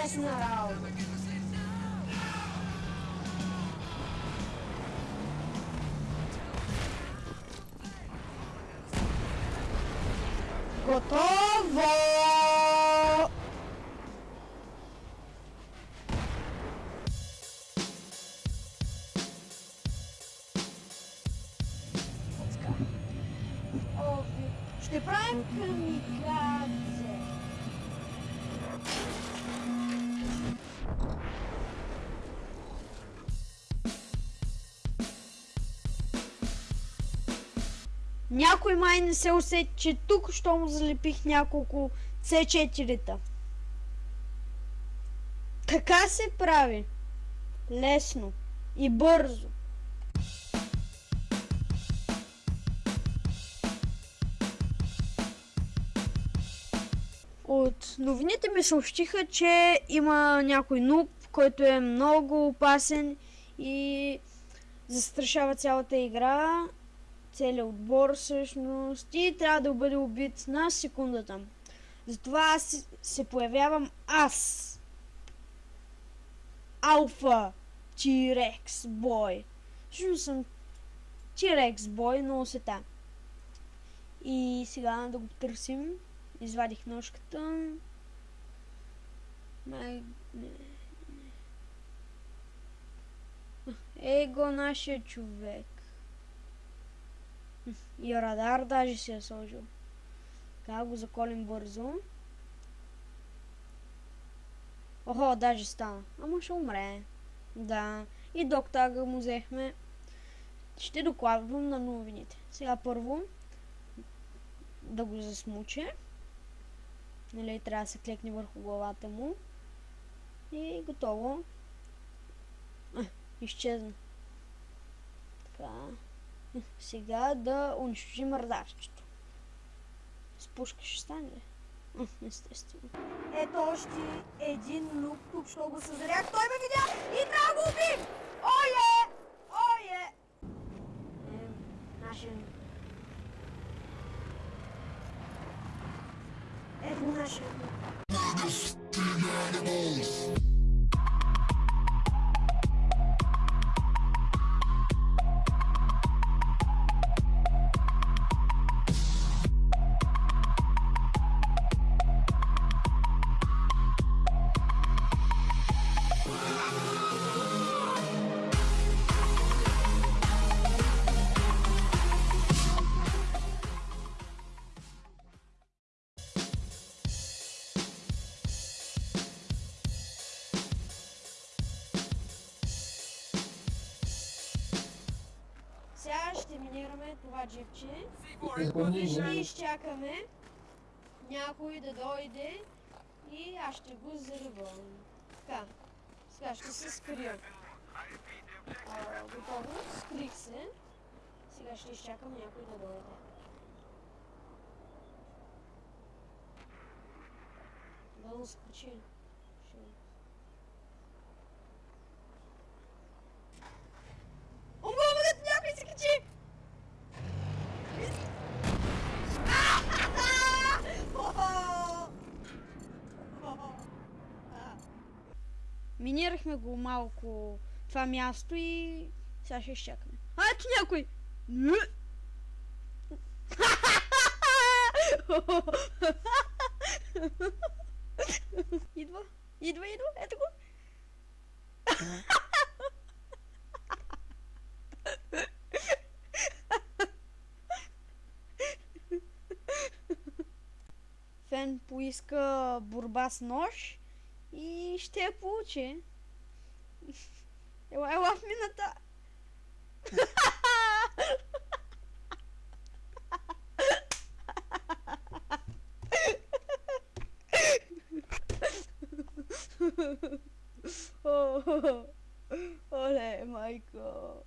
Internacional. Gotovo! Óbvio. Isto é para mim, Някой май не се усети, че тук, що му залепих няколко C4-та. Така се прави. Лесно и бързо. От новините ми съобщиха, че има някой нуб, който е много опасен и застрашава цялата игра, целият отбор всъщност и трябва да бъде убит на секундата. Затова аз се появявам аз. Алфа T-Rex бой. Всъщност съм T-Rex бой, но сета. И сега да го търсим. Извадих ножката. Май... Его нашия човек. И радар даже си е сложил. Така го заколим бързо. Охо, даже стана. Ама ще умре. Да. И доктага му взехме. Ще докладвам на новините. Сега първо да го засмуче. Нали, трябва да се клекне върху главата му. И готово. А, изчезна. Така. Сега да унищожим радарчето. С пушка ще стане ли? Естествено. Ето още един лук, тук що го съзрях. Той ме видя и трябва го убим! Ое! Ое! Е, нашия... Ето нашия... Сега ще минираме това джипче. И ще изчакаме някой да дойде и аз ще го заръбвам. Така, сега ще се скрия. А, готово, скрих се. Сега ще изчакам някой да дойде. Да му скочи. Ще... Умъмъгът някой се качи! Минирахме го малко това място и сега ще изчакаме. А, ето някой! Идва, идва, идва, ето го. Фен поиска борба с нож este pute. Eu, eu a mina tá. oh, oh, é oh, Michael.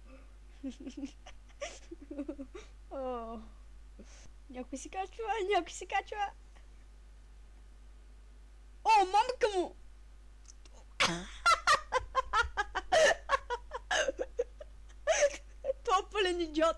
oh. Nyaku si kachua, nyaku si kachua. Oh, mama kamu. Това е пълен идиот.